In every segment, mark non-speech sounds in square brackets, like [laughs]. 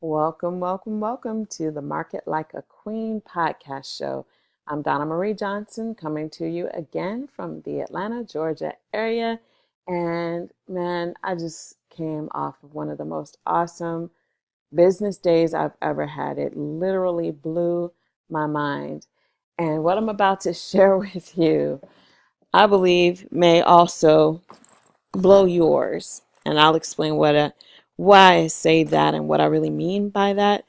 Welcome, welcome, welcome to the Market Like a Queen podcast show. I'm Donna Marie Johnson coming to you again from the Atlanta, Georgia area. And man, I just came off of one of the most awesome business days I've ever had. It literally blew my mind. And what I'm about to [laughs] share with you, I believe, may also blow yours. And I'll explain what a why I say that and what I really mean by that.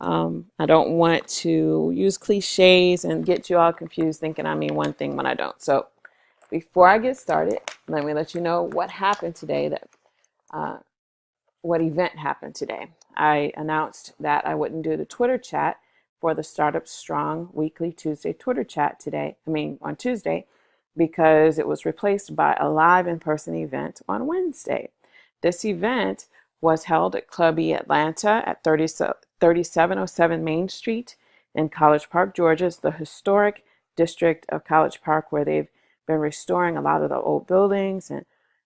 Um, I don't want to use cliches and get you all confused thinking I mean one thing when I don't. So before I get started, let me let you know what happened today. That uh, what event happened today. I announced that I wouldn't do the Twitter chat for the Startup Strong weekly Tuesday Twitter chat today. I mean on Tuesday because it was replaced by a live in-person event on Wednesday. This event was held at Club E Atlanta at 30, 3707 Main Street in College Park, Georgia. It's the historic district of College Park where they've been restoring a lot of the old buildings and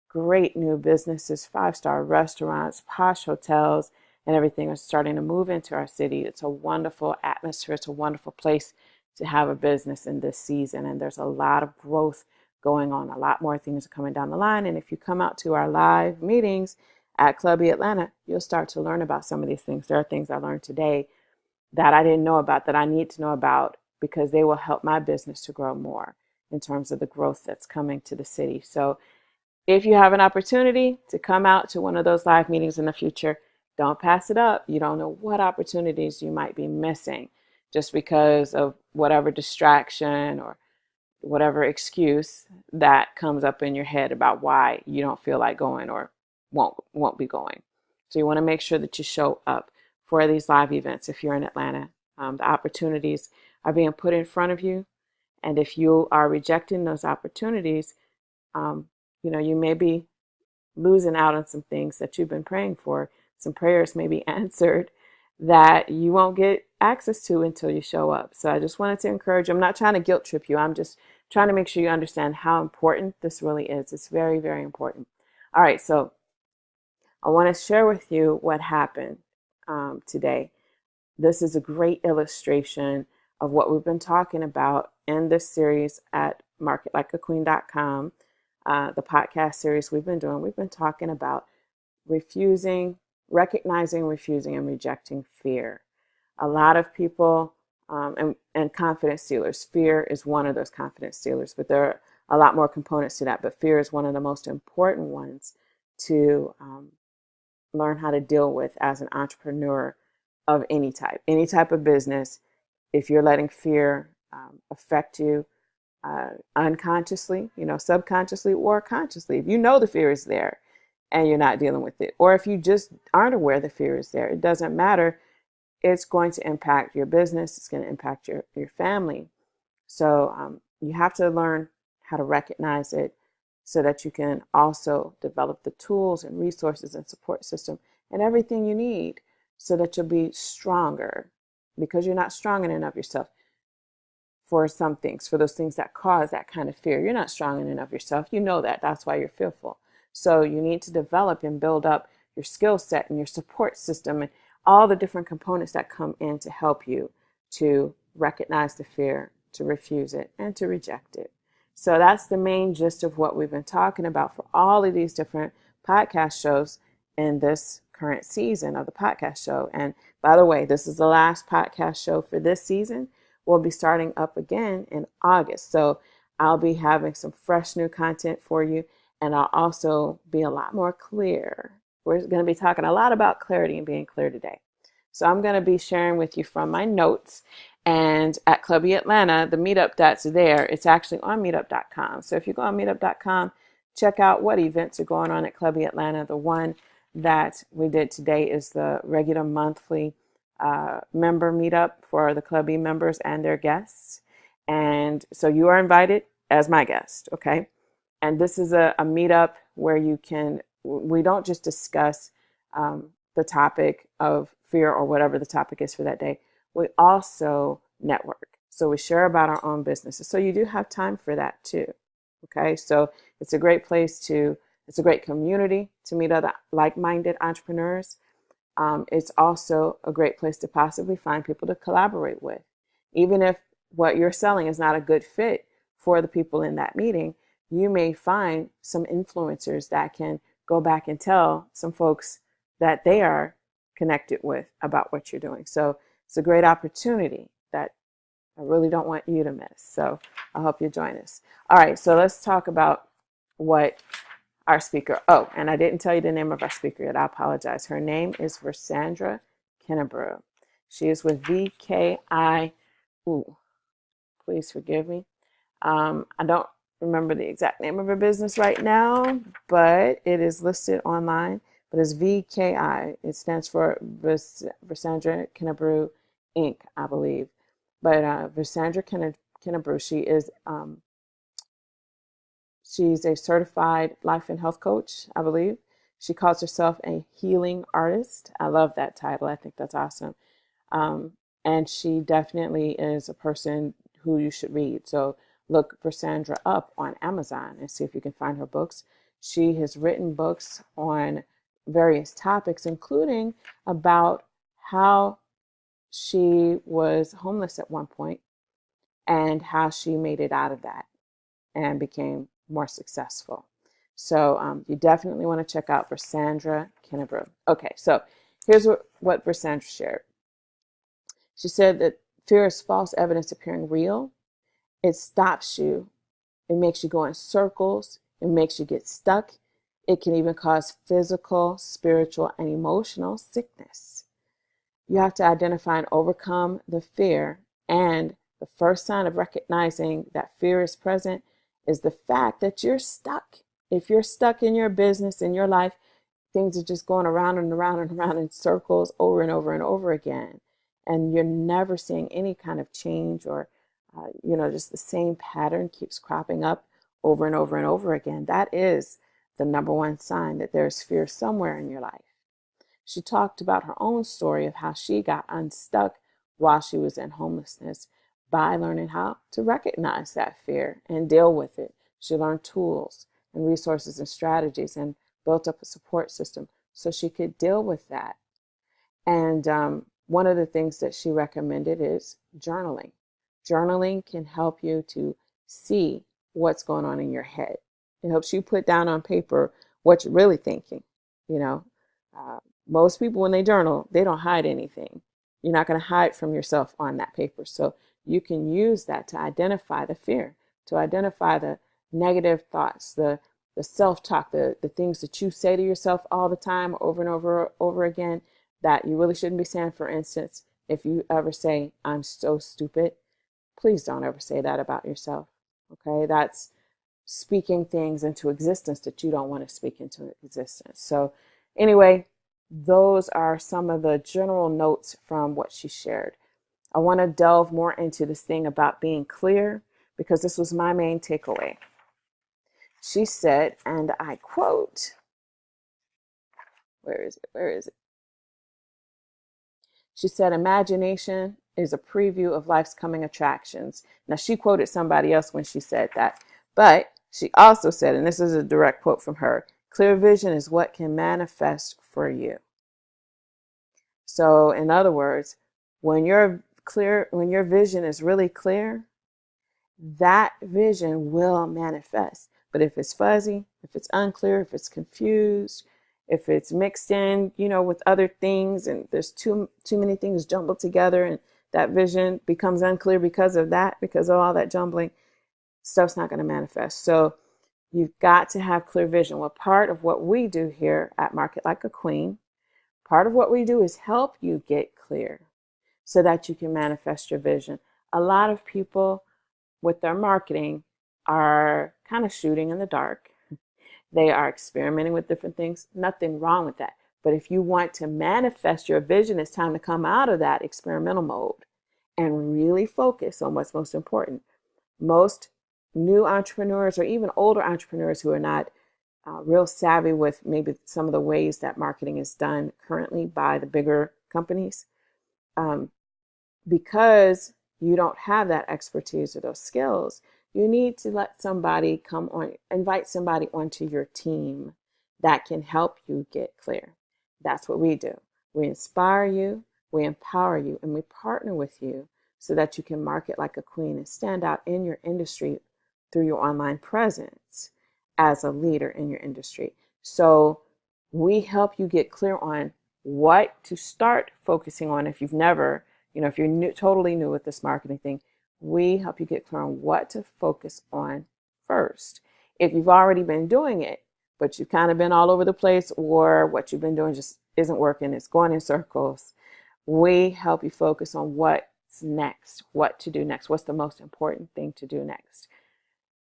great new businesses, five-star restaurants, posh hotels, and everything is starting to move into our city. It's a wonderful atmosphere. It's a wonderful place to have a business in this season. And there's a lot of growth going on. A lot more things are coming down the line. And if you come out to our live meetings, at Club E Atlanta, you'll start to learn about some of these things. There are things I learned today that I didn't know about that I need to know about because they will help my business to grow more in terms of the growth that's coming to the city. So if you have an opportunity to come out to one of those live meetings in the future, don't pass it up. You don't know what opportunities you might be missing just because of whatever distraction or whatever excuse that comes up in your head about why you don't feel like going or won't won't be going. So you want to make sure that you show up for these live events if you're in Atlanta. Um, the opportunities are being put in front of you, and if you are rejecting those opportunities, um, you know you may be losing out on some things that you've been praying for. Some prayers may be [laughs] answered that you won't get access to until you show up. So I just wanted to encourage you. I'm not trying to guilt trip you. I'm just trying to make sure you understand how important this really is. It's very, very important. All right, so I want to share with you what happened um, today. This is a great illustration of what we've been talking about in this series at marketlikeaqueen.com, uh, the podcast series we've been doing. We've been talking about refusing, recognizing, refusing, and rejecting fear. A lot of people um, and, and confidence stealers, fear is one of those confidence stealers, but there are a lot more components to that. But fear is one of the most important ones to um, learn how to deal with as an entrepreneur of any type, any type of business. If you're letting fear um, affect you uh, unconsciously, you know, subconsciously or consciously, if you know the fear is there and you're not dealing with it, or if you just aren't aware the fear is there, it doesn't matter. It's going to impact your business. It's going to impact your, your family. So um, you have to learn how to recognize it so that you can also develop the tools and resources and support system and everything you need so that you'll be stronger because you're not strong in and of yourself for some things, for those things that cause that kind of fear. You're not strong in and of yourself. You know that. That's why you're fearful. So you need to develop and build up your skill set and your support system and all the different components that come in to help you to recognize the fear, to refuse it, and to reject it. So that's the main gist of what we've been talking about for all of these different podcast shows in this current season of the podcast show. And by the way, this is the last podcast show for this season. We'll be starting up again in August. So I'll be having some fresh new content for you, and I'll also be a lot more clear. We're going to be talking a lot about clarity and being clear today. So I'm going to be sharing with you from my notes and at Club E Atlanta, the meetup that's there, it's actually on meetup.com. So if you go on meetup.com, check out what events are going on at Club E Atlanta. The one that we did today is the regular monthly uh, member meetup for the Club E members and their guests. And so you are invited as my guest, okay? And this is a, a meetup where you can, we don't just discuss um, the topic of fear or whatever the topic is for that day we also network. So we share about our own businesses. So you do have time for that too. Okay, so it's a great place to, it's a great community to meet other like-minded entrepreneurs. um, it's also a great place to possibly find people to collaborate with. Even if what you're selling is not a good fit for the people in that meeting, you may find some influencers that can go back and tell some folks that they are connected with about what you're doing. So it's a great opportunity that I really don't want you to miss. So I hope you join us. All right, so let's talk about what our speaker. Oh, and I didn't tell you the name of our speaker yet. I apologize. Her name is Versandra Kennebrew. She is with VKI. Ooh, please forgive me. Um, I don't remember the exact name of her business right now, but it is listed online. But it's VKI. It stands for Versandra Kennebrew Inc., I believe. But uh, Versandra she is um, she's a certified life and health coach, I believe. She calls herself a healing artist. I love that title. I think that's awesome. Um, and she definitely is a person who you should read. So look for Sandra up on Amazon and see if you can find her books. She has written books on various topics, including about how she was homeless at one point and how she made it out of that and became more successful. So um, you definitely want to check out Versandra Kennebrew. Okay, so here's what, what Versandra shared. She said that fear is false evidence appearing real. It stops you. It makes you go in circles. It makes you get stuck. It can even cause physical, spiritual, and emotional sickness. You have to identify and overcome the fear. And the first sign of recognizing that fear is present is the fact that you're stuck. If you're stuck in your business, in your life, things are just going around and around and around in circles over and over and over again. And you're never seeing any kind of change or, uh, you know, just the same pattern keeps cropping up over and over and over again. That is the number one sign that there's fear somewhere in your life. She talked about her own story of how she got unstuck while she was in homelessness by learning how to recognize that fear and deal with it. She learned tools and resources and strategies and built up a support system so she could deal with that. And um, one of the things that she recommended is journaling. Journaling can help you to see what's going on in your head. It helps you put down on paper what you're really thinking. You know, uh, most people, when they journal, they don't hide anything. You're not going to hide from yourself on that paper. So you can use that to identify the fear, to identify the negative thoughts, the the self-talk, the, the things that you say to yourself all the time over and over over again that you really shouldn't be saying. For instance, if you ever say, I'm so stupid, please don't ever say that about yourself. Okay, that's speaking things into existence that you don't want to speak into existence. So anyway, those are some of the general notes from what she shared. I want to delve more into this thing about being clear because this was my main takeaway. She said, and I quote, where is it? Where is it? She said, imagination is a preview of life's coming attractions. Now, she quoted somebody else when she said that, but she also said, and this is a direct quote from her Clear vision is what can manifest for you. So, in other words, when your clear, when your vision is really clear, that vision will manifest. But if it's fuzzy, if it's unclear, if it's confused, if it's mixed in, you know, with other things and there's too too many things jumbled together and that vision becomes unclear because of that, because of all that jumbling, stuff's not going to manifest. So You've got to have clear vision. Well, part of what we do here at Market Like a Queen, part of what we do is help you get clear so that you can manifest your vision. A lot of people with their marketing are kind of shooting in the dark. They are experimenting with different things. Nothing wrong with that. But if you want to manifest your vision, it's time to come out of that experimental mode and really focus on what's most important. Most new entrepreneurs or even older entrepreneurs who are not uh, real savvy with maybe some of the ways that marketing is done currently by the bigger companies, um, because you don't have that expertise or those skills, you need to let somebody come on, invite somebody onto your team that can help you get clear. That's what we do. We inspire you, we empower you, and we partner with you so that you can market like a queen and stand out in your industry through your online presence as a leader in your industry. So we help you get clear on what to start focusing on if you've never, you know, if you're new, totally new with this marketing thing, we help you get clear on what to focus on first. If you've already been doing it, but you've kind of been all over the place or what you've been doing just isn't working, it's going in circles, we help you focus on what's next, what to do next, what's the most important thing to do next.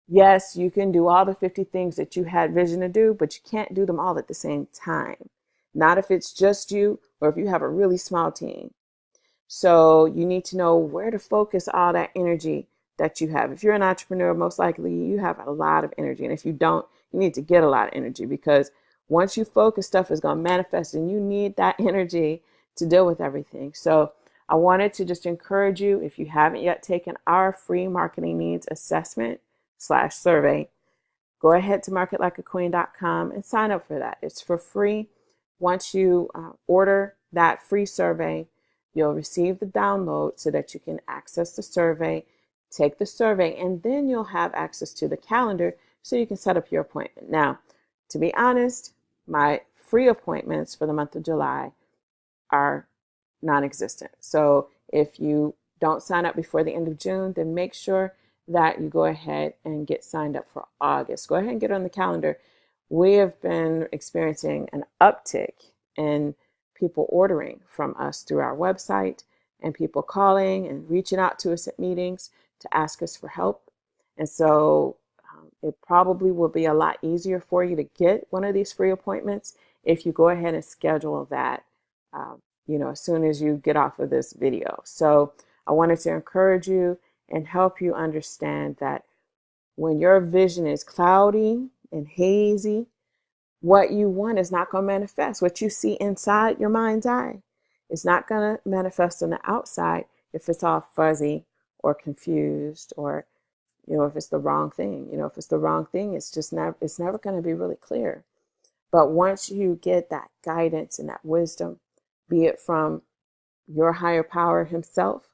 Yes, you can do all the 50 things that you had vision to do, but you can't do them all at the same time. Not if it's just you or if you have a really small team. So you need to know where to focus all that energy that you have. If you're an entrepreneur, most likely you have a lot of energy. And if you don't, you need to get a lot of energy because once you focus, stuff is going to manifest and you need that [laughs] energy to deal with everything. So I wanted to just encourage you, if you haven't yet taken our free marketing needs assessment, slash survey, go ahead to marketlikeaqueen.com and sign up for that. It's for free. Once you uh, order that free survey, you'll receive the download so that you can access the survey, take the survey, and then you'll have access to the calendar so you can set up your appointment. Now, to be honest, my free appointments for the month of July are non existent. So if you don't sign up before the end of June, then make sure that you go ahead and get signed up for August. Go ahead and get on the calendar. We have been experiencing an uptick in people ordering from us through our website and people calling and reaching out to us at meetings to ask us for help. And so um, it probably will be a lot easier for you to get one of these free appointments if you go ahead and schedule that, um, you know, as soon as you get off of this video. So I wanted to encourage you and help you understand that when your vision is cloudy and hazy, what you want is not going to manifest. What you see inside your mind's eye is not going to manifest on the outside if it's all fuzzy or confused or you know if it's the wrong thing you know if it's the wrong thing it's just never it's never going to be really clear but once you get that guidance and that wisdom be it from your higher power himself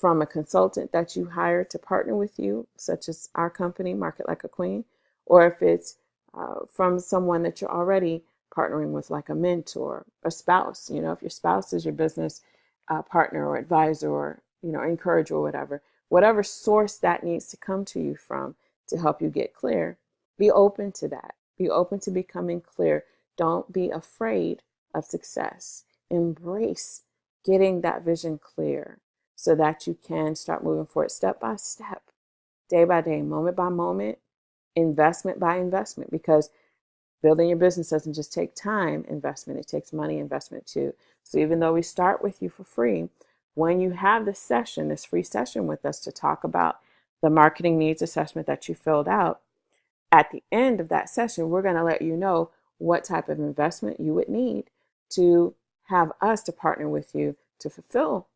from a consultant that you hire to partner with you, such as our company, Market Like a Queen, or if it's uh, from someone that you're already partnering with, like a mentor, a spouse. You know, if your spouse is your business uh, partner or advisor or, you know, encourager or whatever, whatever source that needs to come to you from to help you get clear, be open to that. Be open to becoming clear. Don't be afraid of success. Embrace getting that vision clear so that you can start moving forward step by step, day by day, moment by moment, investment by investment, because building your business doesn't just take time investment, it takes money investment too. So even though we start with you for free, when you have this session, this free session with us to talk about the marketing needs assessment that you filled out, at the end of that session, we're going to let you know what type of investment you would need to have us to partner with you to fulfill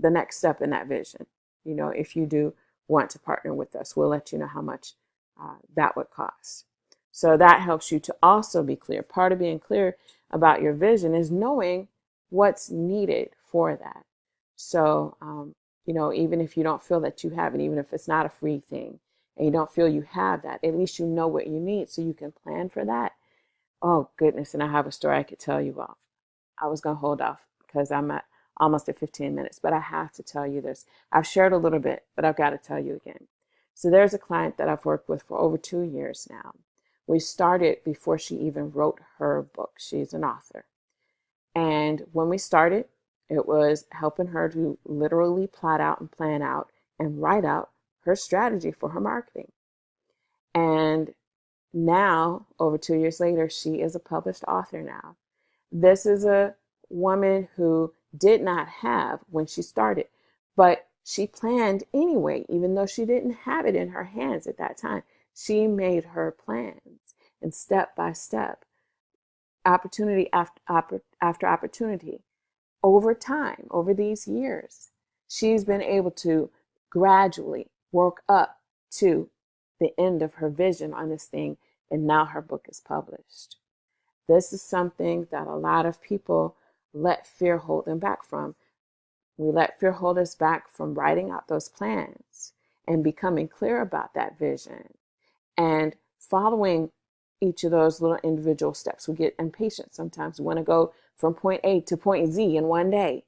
the next step in that vision. You know, if you do want to partner with us, we'll let you know how much uh, that would cost. So that helps you to also be clear. Part of being clear about your vision is knowing what's needed for that. So, um, you know, even if you don't feel that you have it, even if it's not a free thing and you don't feel you have that, at least you know what you need so you can plan for that. Oh, goodness. And I have a story I could tell you about. I was going to hold off because I'm at almost at 15 minutes, but I have to tell you this. I've shared a little bit, but I've got to tell you again. So there's a client that I've worked with for over two years now. We started before she even wrote her book. She's an author. And when we started, it was helping her to literally plot out and plan out and write out her strategy for her marketing. And now, over two years later, she is a published author now. This is a woman who did not have when she started, but she planned anyway, even though she didn't have it in her hands at that time. She made her plans and step by step, opportunity after, after opportunity, over time, over these years, she's been able to gradually work up to the end of her vision on this thing, and now her book is published. This is something that a lot of people let fear hold them back from. We let fear hold us back from writing out those plans and becoming clear about that vision and following each of those little individual steps. We get impatient sometimes. We want to go from point A to point Z in one day.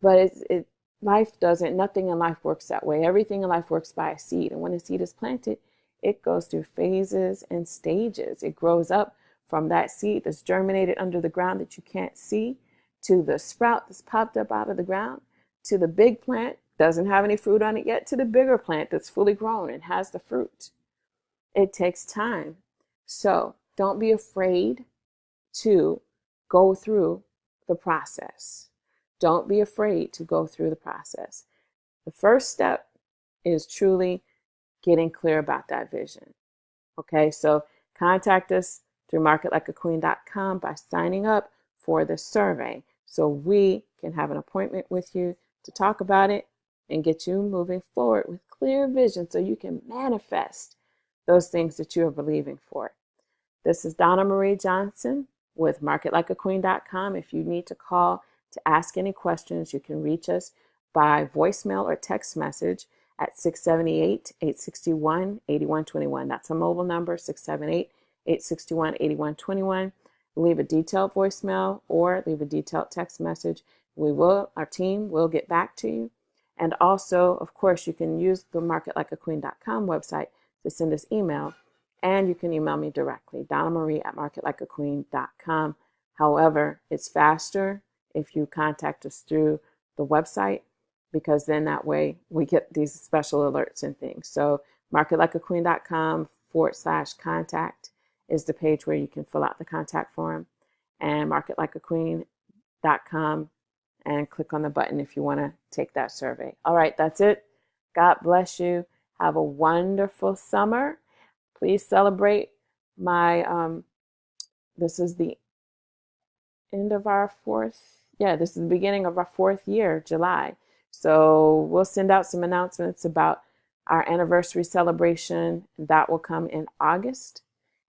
But it's, it, life doesn't, nothing in life works that way. Everything in life works by a seed. And when a seed is planted, it goes through phases and stages. It grows up from that seed that's germinated under the ground that you can't see to the sprout that's popped up out of the ground to the big plant, doesn't have any fruit on it yet, to the bigger plant that's fully grown and has the fruit. It takes time. So don't be afraid to go through the process. Don't be afraid to go through the process. The first step is truly getting clear about that vision. Okay, so contact us through marketlikeaqueen.com by signing up for the survey so we can have an appointment with you to talk about it and get you moving forward with clear vision so you can manifest those things that you are believing for. This is Donna Marie Johnson with marketlikeaqueen.com. If you need to call to ask any questions, you can reach us by voicemail or text message at 678 861 8121. That's a mobile number 678 861 8121. Leave a detailed voicemail or leave a detailed text message. We will, our team will get back to you. And also, of course, you can use the marketlikeaqueen.com website to send us email and you can email me directly, Donna Marie at marketlikeaqueen.com. However, it's faster if you contact us through the website because then that way we get these special alerts and things. So marketlikeaqueen.com forward slash contact is the page where you can fill out the contact form and marketlikeaqueen.com and click on the button if you want to take that survey. All right, that's it. God bless you. Have a wonderful summer please celebrate my, um, this is the end of our fourth, yeah, this is the beginning of our fourth year, July. So we'll send out some announcements about our anniversary celebration. That will come in August.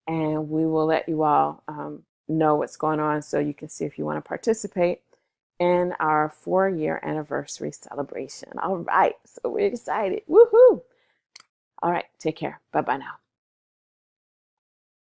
And we will let you all um, know what's going on so you can see if you want to participate in our four year anniversary celebration. All right. So we're excited. Woohoo. All right. Take care. Bye bye now.